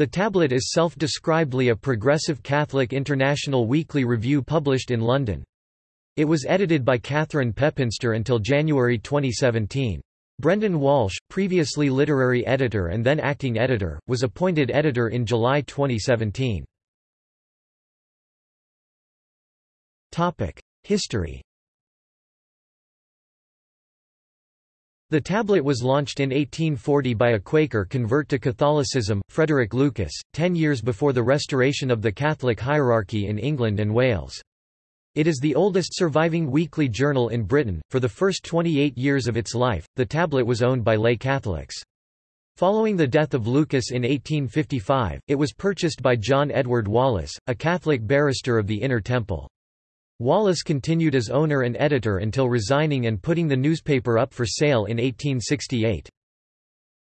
The tablet is self-describedly a progressive Catholic international weekly review published in London. It was edited by Catherine Pepinster until January 2017. Brendan Walsh, previously literary editor and then acting editor, was appointed editor in July 2017. History The tablet was launched in 1840 by a Quaker convert to Catholicism, Frederick Lucas, ten years before the restoration of the Catholic hierarchy in England and Wales. It is the oldest surviving weekly journal in Britain. For the first 28 years of its life, the tablet was owned by lay Catholics. Following the death of Lucas in 1855, it was purchased by John Edward Wallis, a Catholic barrister of the Inner Temple. Wallis continued as owner and editor until resigning and putting the newspaper up for sale in 1868.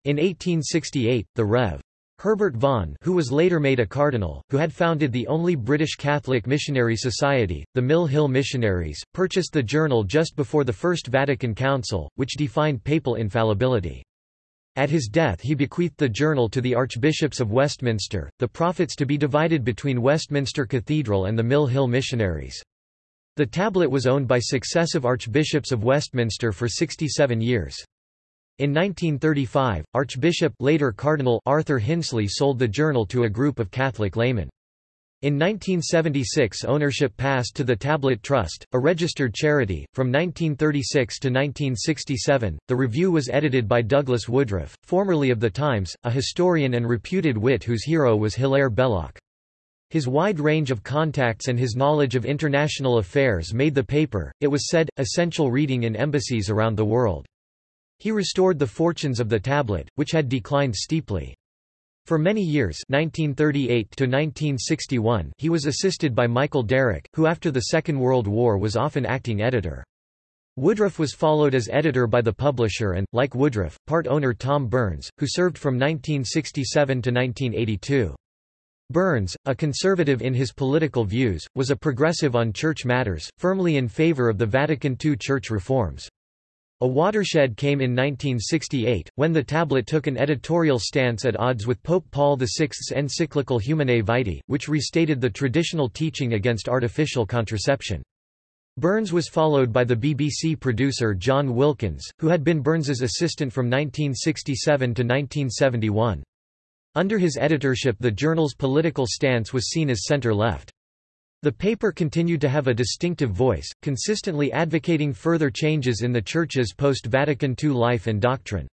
In 1868, the Rev. Herbert Vaughan who was later made a cardinal, who had founded the only British Catholic missionary society, the Mill Hill Missionaries, purchased the journal just before the First Vatican Council, which defined papal infallibility. At his death he bequeathed the journal to the Archbishops of Westminster, the profits to be divided between Westminster Cathedral and the Mill Hill Missionaries. The tablet was owned by successive Archbishops of Westminster for 67 years. In 1935, Archbishop later Cardinal Arthur Hinsley sold the journal to a group of Catholic laymen. In 1976 ownership passed to the Tablet Trust, a registered charity. From 1936 to 1967, the review was edited by Douglas Woodruff, formerly of The Times, a historian and reputed wit whose hero was Hilaire Belloc. His wide range of contacts and his knowledge of international affairs made the paper, it was said, essential reading in embassies around the world. He restored the fortunes of the tablet, which had declined steeply. For many years 1938 to 1961, he was assisted by Michael Derrick, who after the Second World War was often acting editor. Woodruff was followed as editor by the publisher and, like Woodruff, part owner Tom Burns, who served from 1967 to 1982. Burns, a conservative in his political views, was a progressive on church matters, firmly in favor of the Vatican II church reforms. A watershed came in 1968, when the tablet took an editorial stance at odds with Pope Paul VI's encyclical Humanae Vitae, which restated the traditional teaching against artificial contraception. Burns was followed by the BBC producer John Wilkins, who had been Burns's assistant from 1967 to 1971. Under his editorship the journal's political stance was seen as centre-left. The paper continued to have a distinctive voice, consistently advocating further changes in the Church's post-Vatican II life and doctrine.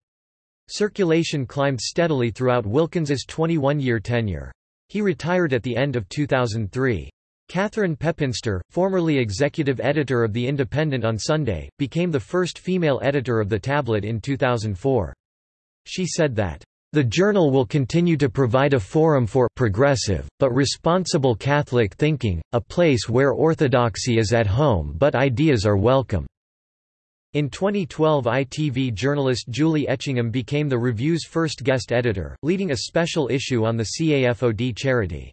Circulation climbed steadily throughout Wilkins's 21-year tenure. He retired at the end of 2003. Catherine Pepinster, formerly executive editor of The Independent on Sunday, became the first female editor of the tablet in 2004. She said that the journal will continue to provide a forum for progressive, but responsible Catholic thinking, a place where orthodoxy is at home but ideas are welcome. In 2012 ITV journalist Julie Etchingham became the review's first guest editor, leading a special issue on the CAFOD charity.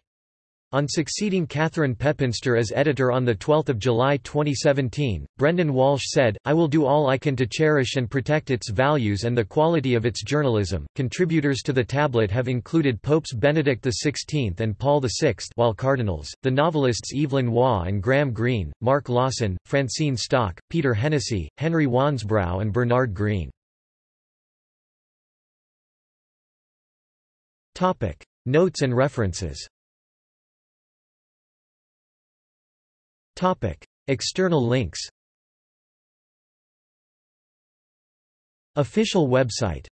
On succeeding Catherine Pepinster as editor on 12 July 2017, Brendan Walsh said, I will do all I can to cherish and protect its values and the quality of its journalism. Contributors to the tablet have included Popes Benedict XVI and Paul VI while cardinals, the novelists Evelyn Waugh and Graham Greene, Mark Lawson, Francine Stock, Peter Hennessy, Henry Wansbrough and Bernard Greene. Notes and references External links. Official website